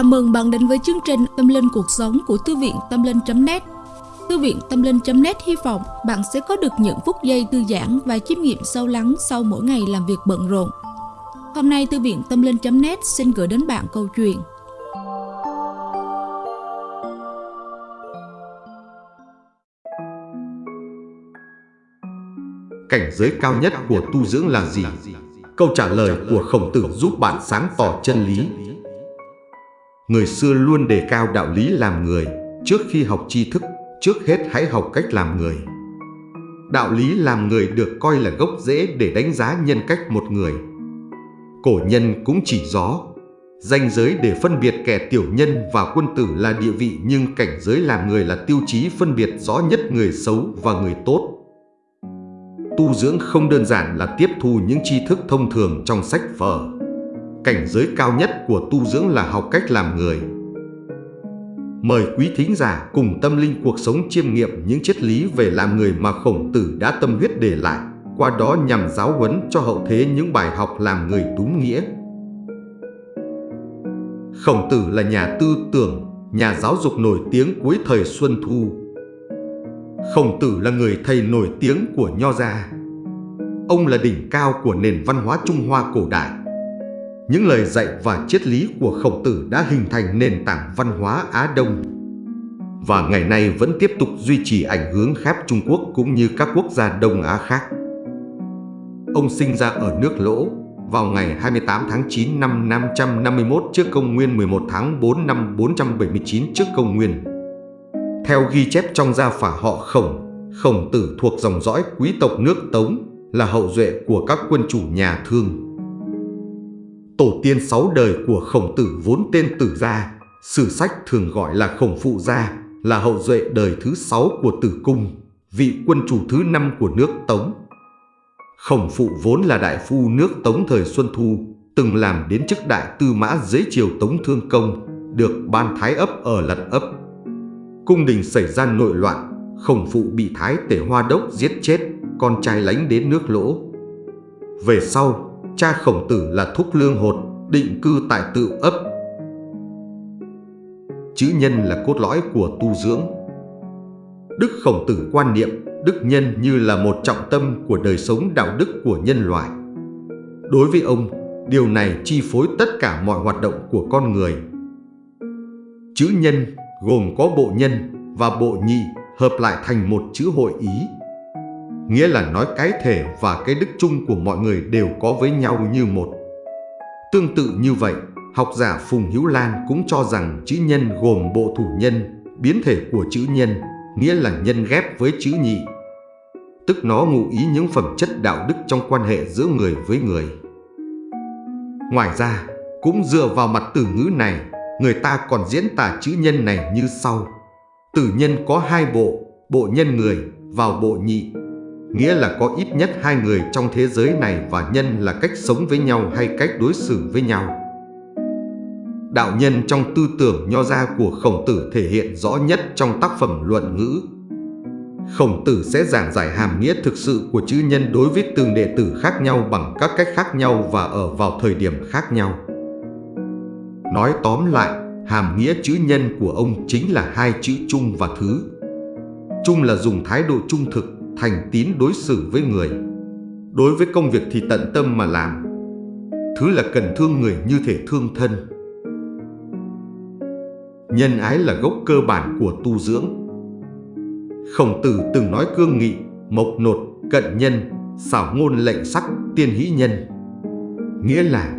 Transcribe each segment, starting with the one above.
Chào mừng bạn đến với chương trình Tâm Linh Cuộc Sống của Thư viện Tâm Linh.net Thư viện Tâm Linh.net hy vọng bạn sẽ có được những phút giây thư giãn và chiêm nghiệm sâu lắng sau mỗi ngày làm việc bận rộn. Hôm nay, Thư viện Tâm Linh.net xin gửi đến bạn câu chuyện Cảnh giới cao nhất của tu dưỡng là gì? Câu trả lời của khổng tử giúp bạn sáng tỏ chân lý Người xưa luôn đề cao đạo lý làm người, trước khi học tri thức, trước hết hãy học cách làm người. Đạo lý làm người được coi là gốc rễ để đánh giá nhân cách một người. Cổ nhân cũng chỉ rõ, danh giới để phân biệt kẻ tiểu nhân và quân tử là địa vị nhưng cảnh giới làm người là tiêu chí phân biệt rõ nhất người xấu và người tốt. Tu dưỡng không đơn giản là tiếp thu những tri thức thông thường trong sách vở Cảnh giới cao nhất của tu dưỡng là học cách làm người. Mời quý thính giả cùng tâm linh cuộc sống chiêm nghiệm những triết lý về làm người mà khổng tử đã tâm huyết để lại, qua đó nhằm giáo huấn cho hậu thế những bài học làm người đúng nghĩa. Khổng tử là nhà tư tưởng, nhà giáo dục nổi tiếng cuối thời Xuân Thu. Khổng tử là người thầy nổi tiếng của Nho gia. Ông là đỉnh cao của nền văn hóa Trung Hoa cổ đại những lời dạy và triết lý của khổng tử đã hình thành nền tảng văn hóa Á Đông và ngày nay vẫn tiếp tục duy trì ảnh hưởng khắp Trung Quốc cũng như các quốc gia Đông Á khác. Ông sinh ra ở nước Lỗ vào ngày 28 tháng 9 năm 551 trước công nguyên 11 tháng 4 năm 479 trước công nguyên. Theo ghi chép trong gia phả họ Khổng, Khổng tử thuộc dòng dõi quý tộc nước Tống, là hậu duệ của các quân chủ nhà Thương. Tổ tiên sáu đời của khổng tử vốn tên tử gia, sử sách thường gọi là khổng phụ gia, là hậu duệ đời thứ sáu của tử cung, vị quân chủ thứ năm của nước Tống. Khổng phụ vốn là đại phu nước Tống thời Xuân Thu, từng làm đến chức đại tư mã dưới triều Tống Thương Công, được ban thái ấp ở lật ấp. Cung đình xảy ra nội loạn, khổng phụ bị thái tể hoa đốc giết chết, con trai lánh đến nước lỗ. Về sau, cha khổng tử là Thúc Lương Hột, định cư tại tự ấp. Chữ nhân là cốt lõi của tu dưỡng. Đức khổng tử quan niệm đức nhân như là một trọng tâm của đời sống đạo đức của nhân loại. Đối với ông, điều này chi phối tất cả mọi hoạt động của con người. Chữ nhân gồm có bộ nhân và bộ nhị hợp lại thành một chữ hội ý nghĩa là nói cái thể và cái đức chung của mọi người đều có với nhau như một. Tương tự như vậy, học giả Phùng Hữu Lan cũng cho rằng chữ nhân gồm bộ thủ nhân, biến thể của chữ nhân, nghĩa là nhân ghép với chữ nhị. Tức nó ngụ ý những phẩm chất đạo đức trong quan hệ giữa người với người. Ngoài ra, cũng dựa vào mặt từ ngữ này, người ta còn diễn tả chữ nhân này như sau. Từ nhân có hai bộ, bộ nhân người vào bộ nhị nghĩa là có ít nhất hai người trong thế giới này và nhân là cách sống với nhau hay cách đối xử với nhau. Đạo nhân trong tư tưởng nho gia của khổng tử thể hiện rõ nhất trong tác phẩm luận ngữ. Khổng tử sẽ giảng giải hàm nghĩa thực sự của chữ nhân đối với từng đệ tử khác nhau bằng các cách khác nhau và ở vào thời điểm khác nhau. Nói tóm lại, hàm nghĩa chữ nhân của ông chính là hai chữ chung và thứ. Chung là dùng thái độ trung thực, thành tín đối xử với người. Đối với công việc thì tận tâm mà làm. Thứ là cần thương người như thể thương thân. Nhân ái là gốc cơ bản của tu dưỡng. Khổng tử từng nói cương nghị, mộc nột, cận nhân, xảo ngôn lệnh sắc, tiên hỷ nhân. Nghĩa là,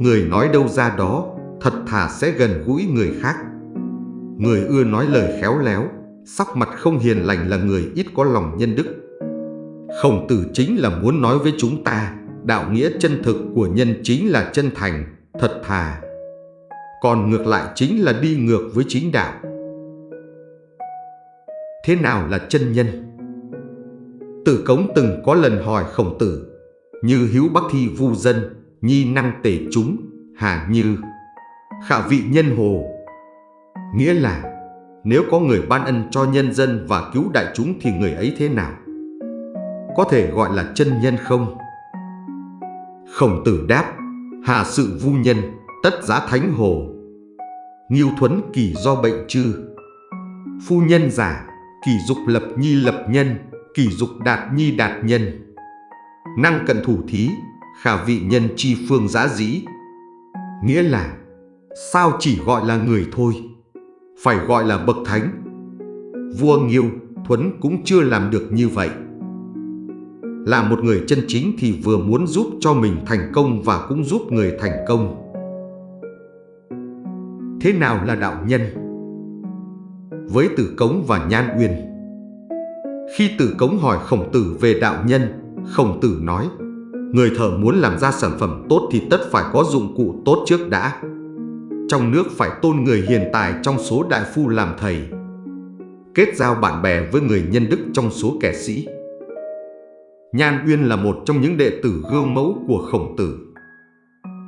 người nói đâu ra đó, thật thà sẽ gần gũi người khác. Người ưa nói lời khéo léo, sắc mặt không hiền lành là người ít có lòng nhân đức. Khổng tử chính là muốn nói với chúng ta, đạo nghĩa chân thực của nhân chính là chân thành, thật thà. Còn ngược lại chính là đi ngược với chính đạo. Thế nào là chân nhân? Tử Cống từng có lần hỏi khổng tử, như hiếu bắc thi vu dân, nhi năng tể chúng, hà như, khả vị nhân hồ. Nghĩa là nếu có người ban ân cho nhân dân và cứu đại chúng thì người ấy thế nào? Có thể gọi là chân nhân không? Khổng tử đáp, hạ sự vu nhân, tất giá thánh hồ. Nghiêu thuấn kỳ do bệnh chư Phu nhân giả Kỳ dục lập nhi lập nhân Kỳ dục đạt nhi đạt nhân Năng cận thủ thí Khả vị nhân chi phương giá dĩ Nghĩa là Sao chỉ gọi là người thôi phải gọi là bậc thánh. Vua Nghiêu Thuấn cũng chưa làm được như vậy. Là một người chân chính thì vừa muốn giúp cho mình thành công và cũng giúp người thành công. Thế nào là đạo nhân? Với Tử Cống và Nhan Uyên. Khi Tử Cống hỏi Khổng Tử về đạo nhân, Khổng Tử nói, Người thợ muốn làm ra sản phẩm tốt thì tất phải có dụng cụ tốt trước đã. Trong nước phải tôn người hiền tài trong số đại phu làm thầy Kết giao bạn bè với người nhân đức trong số kẻ sĩ Nhan Uyên là một trong những đệ tử gương mẫu của Khổng Tử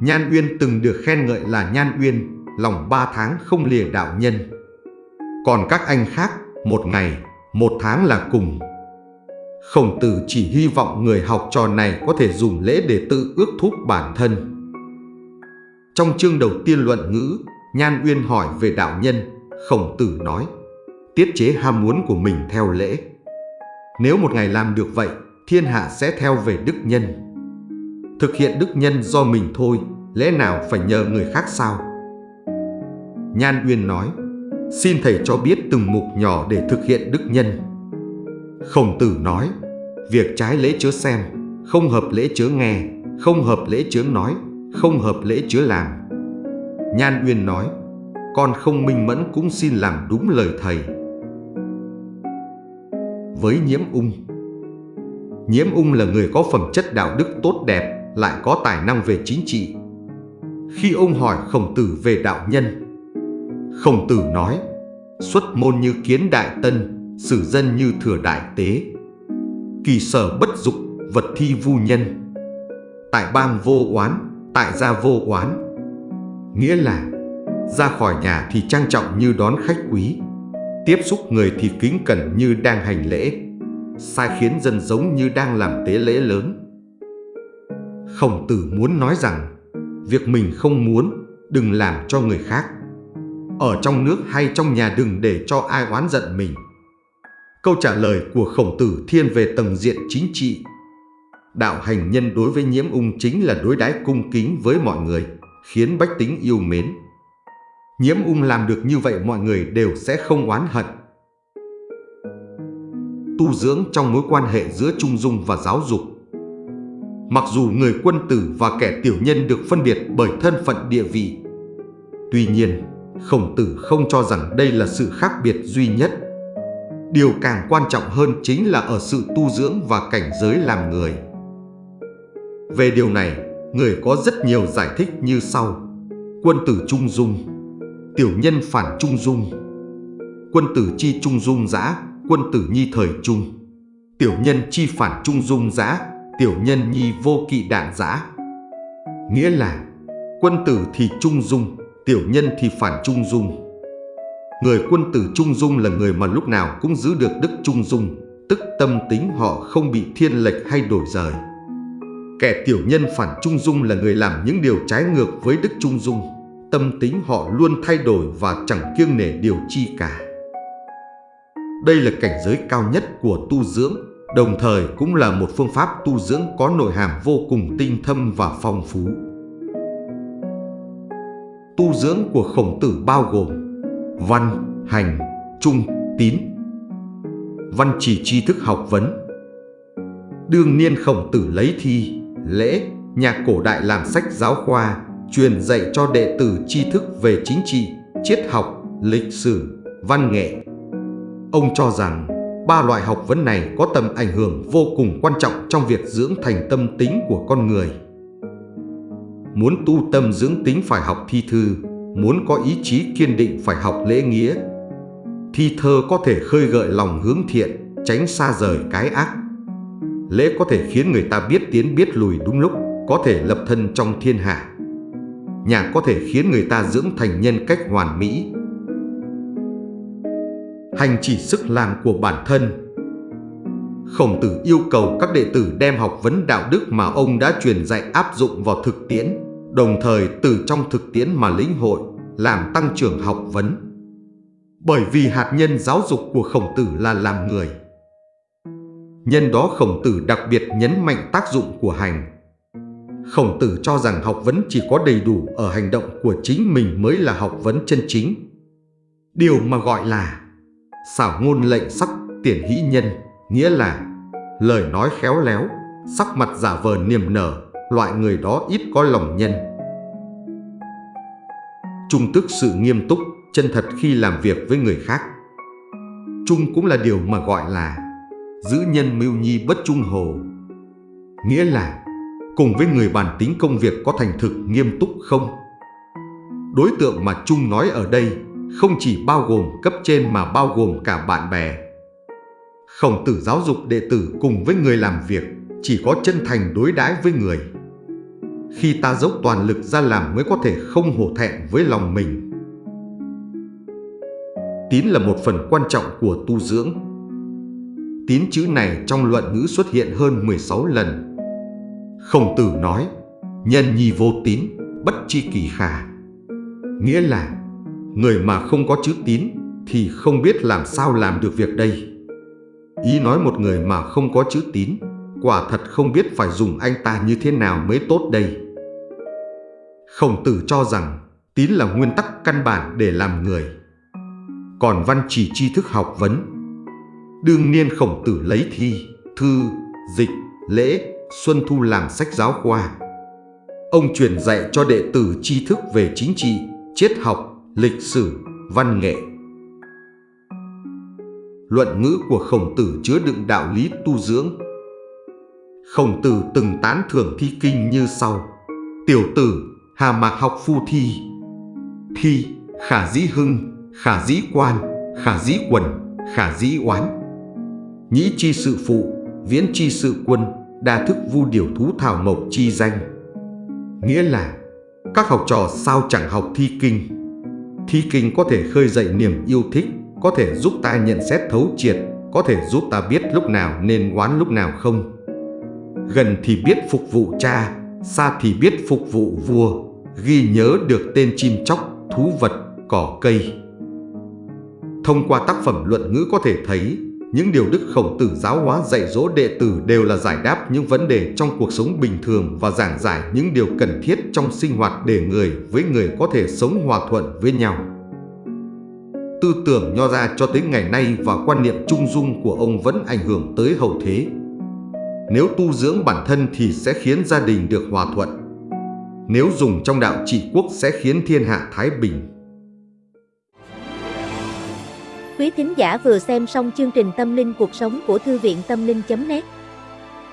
Nhan Uyên từng được khen ngợi là Nhan Uyên lòng ba tháng không lìa đạo nhân. Còn các anh khác, một ngày, một tháng là cùng. Khổng tử chỉ hy vọng người học trò này có thể dùng lễ để tự ước thúc bản thân. Trong chương đầu tiên luận ngữ, Nhan Uyên hỏi về đạo nhân, khổng tử nói, tiết chế ham muốn của mình theo lễ. Nếu một ngày làm được vậy, thiên hạ sẽ theo về đức nhân. Thực hiện đức nhân do mình thôi, lẽ nào phải nhờ người khác sao? Nhan Uyên nói, xin thầy cho biết từng mục nhỏ để thực hiện đức nhân. Khổng tử nói, việc trái lễ chớ xem, không hợp lễ chớ nghe, không hợp lễ chớ nói, không hợp lễ chứa làm. Nhan Uyên nói, con không minh mẫn cũng xin làm đúng lời thầy. Với nhiễm ung Nhiễm ung là người có phẩm chất đạo đức tốt đẹp, lại có tài năng về chính trị. Khi ông hỏi khổng tử về đạo nhân, Khổng tử nói, xuất môn như kiến đại tân, xử dân như thừa đại tế. Kỳ sở bất dục, vật thi vu nhân. Tại bang vô oán, tại gia vô oán. Nghĩa là, ra khỏi nhà thì trang trọng như đón khách quý, tiếp xúc người thì kính cẩn như đang hành lễ, sai khiến dân giống như đang làm tế lễ lớn. Khổng tử muốn nói rằng, việc mình không muốn, đừng làm cho người khác ở trong nước hay trong nhà đừng để cho ai oán giận mình. Câu trả lời của khổng tử thiên về tầng diện chính trị. Đạo hành nhân đối với nhiễm ung chính là đối đãi cung kính với mọi người, khiến bách tính yêu mến. Nhiễm ung làm được như vậy mọi người đều sẽ không oán hận. Tu dưỡng trong mối quan hệ giữa trung dung và giáo dục Mặc dù người quân tử và kẻ tiểu nhân được phân biệt bởi thân phận địa vị, tuy nhiên Khổng tử không cho rằng đây là sự khác biệt duy nhất. Điều càng quan trọng hơn chính là ở sự tu dưỡng và cảnh giới làm người. Về điều này, người có rất nhiều giải thích như sau. Quân tử trung dung, tiểu nhân phản trung dung, quân tử chi trung dung giã, quân tử nhi thời trung, tiểu nhân chi phản trung dung giã, tiểu nhân nhi vô kỵ đạn giã. Nghĩa là quân tử thì trung dung, tiểu nhân thì phản trung dung. Người quân tử trung dung là người mà lúc nào cũng giữ được đức trung dung, tức tâm tính họ không bị thiên lệch hay đổi rời. Kẻ tiểu nhân phản trung dung là người làm những điều trái ngược với đức trung dung, tâm tính họ luôn thay đổi và chẳng kiêng nể điều chi cả. Đây là cảnh giới cao nhất của tu dưỡng, đồng thời cũng là một phương pháp tu dưỡng có nội hàm vô cùng tinh thâm và phong phú tu dưỡng của khổng tử bao gồm văn, hành, trung, tín. Văn chỉ tri thức học vấn. Đương niên khổng tử lấy thi, lễ, nhà cổ đại làm sách giáo khoa, truyền dạy cho đệ tử tri thức về chính trị, triết học, lịch sử, văn nghệ. Ông cho rằng ba loại học vấn này có tầm ảnh hưởng vô cùng quan trọng trong việc dưỡng thành tâm tính của con người. Muốn tu tâm dưỡng tính phải học thi thư, muốn có ý chí kiên định phải học lễ nghĩa. Thi thơ có thể khơi gợi lòng hướng thiện, tránh xa rời cái ác. Lễ có thể khiến người ta biết tiến biết lùi đúng lúc, có thể lập thân trong thiên hạ. Nhạc có thể khiến người ta dưỡng thành nhân cách hoàn mỹ. Hành chỉ sức làm của bản thân Khổng tử yêu cầu các đệ tử đem học vấn đạo đức mà ông đã truyền dạy áp dụng vào thực tiễn đồng thời từ trong thực tiễn mà lĩnh hội, làm tăng trưởng học vấn. Bởi vì hạt nhân giáo dục của khổng tử là làm người. Nhân đó khổng tử đặc biệt nhấn mạnh tác dụng của hành. Khổng tử cho rằng học vấn chỉ có đầy đủ ở hành động của chính mình mới là học vấn chân chính. Điều mà gọi là xảo ngôn lệnh sắc tiền hỷ nhân, nghĩa là lời nói khéo léo, sắc mặt giả vờ niềm nở, loại người đó ít có lòng nhân. Trung tức sự nghiêm túc, chân thật khi làm việc với người khác. Trung cũng là điều mà gọi là giữ nhân mưu nhi bất trung hồ. Nghĩa là, cùng với người bàn tính công việc có thành thực nghiêm túc không? Đối tượng mà Trung nói ở đây không chỉ bao gồm cấp trên mà bao gồm cả bạn bè. Khổng tử giáo dục đệ tử cùng với người làm việc chỉ có chân thành đối đãi với người. Khi ta dốc toàn lực ra làm mới có thể không hổ thẹn với lòng mình. Tín là một phần quan trọng của tu dưỡng. Tín chữ này trong luận ngữ xuất hiện hơn 16 lần. Khổng tử nói, nhân nhi vô tín, bất chi kỳ khả. Nghĩa là, người mà không có chữ tín thì không biết làm sao làm được việc đây. Ý nói một người mà không có chữ tín, quả thật không biết phải dùng anh ta như thế nào mới tốt đây. Khổng tử cho rằng tín là nguyên tắc căn bản để làm người. Còn văn chỉ tri thức học vấn. Đương niên khổng tử lấy thi, thư, dịch, lễ, xuân thu làm sách giáo khoa. Ông truyền dạy cho đệ tử tri thức về chính trị, triết học, lịch sử, văn nghệ. Luận ngữ của khổng tử chứa đựng đạo lý tu dưỡng. Khổng tử từng tán thưởng thi kinh như sau. Tiểu tử, hà mạc học phu thi. Thi, khả dĩ hưng, khả dĩ quan, khả dĩ quần, khả dĩ oán. Nhĩ chi sự phụ, viễn chi sự quân, đa thức vu điều thú thảo mộc chi danh. Nghĩa là, các học trò sao chẳng học thi kinh. Thi kinh có thể khơi dậy niềm yêu thích, có thể giúp ta nhận xét thấu triệt, có thể giúp ta biết lúc nào nên oán lúc nào không. Gần thì biết phục vụ cha, xa thì biết phục vụ vua, ghi nhớ được tên chim chóc, thú vật, cỏ cây. Thông qua tác phẩm luận ngữ có thể thấy, những điều Đức Khổng Tử giáo hóa dạy dỗ đệ tử đều là giải đáp những vấn đề trong cuộc sống bình thường và giảng giải những điều cần thiết trong sinh hoạt để người với người có thể sống hòa thuận với nhau. Tư tưởng nho ra cho tới ngày nay và quan niệm trung dung của ông vẫn ảnh hưởng tới hậu thế. Nếu tu dưỡng bản thân thì sẽ khiến gia đình được hòa thuận. Nếu dùng trong đạo trị quốc sẽ khiến thiên hạ thái bình. Quý thính giả vừa xem xong chương trình Tâm linh cuộc sống của Thư viện Tâm linh.net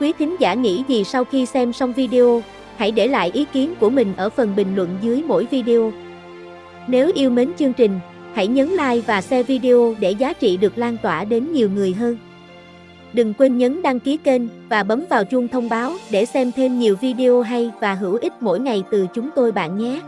Quý thính giả nghĩ gì sau khi xem xong video, hãy để lại ý kiến của mình ở phần bình luận dưới mỗi video. Nếu yêu mến chương trình, hãy nhấn like và share video để giá trị được lan tỏa đến nhiều người hơn. Đừng quên nhấn đăng ký kênh và bấm vào chuông thông báo để xem thêm nhiều video hay và hữu ích mỗi ngày từ chúng tôi bạn nhé.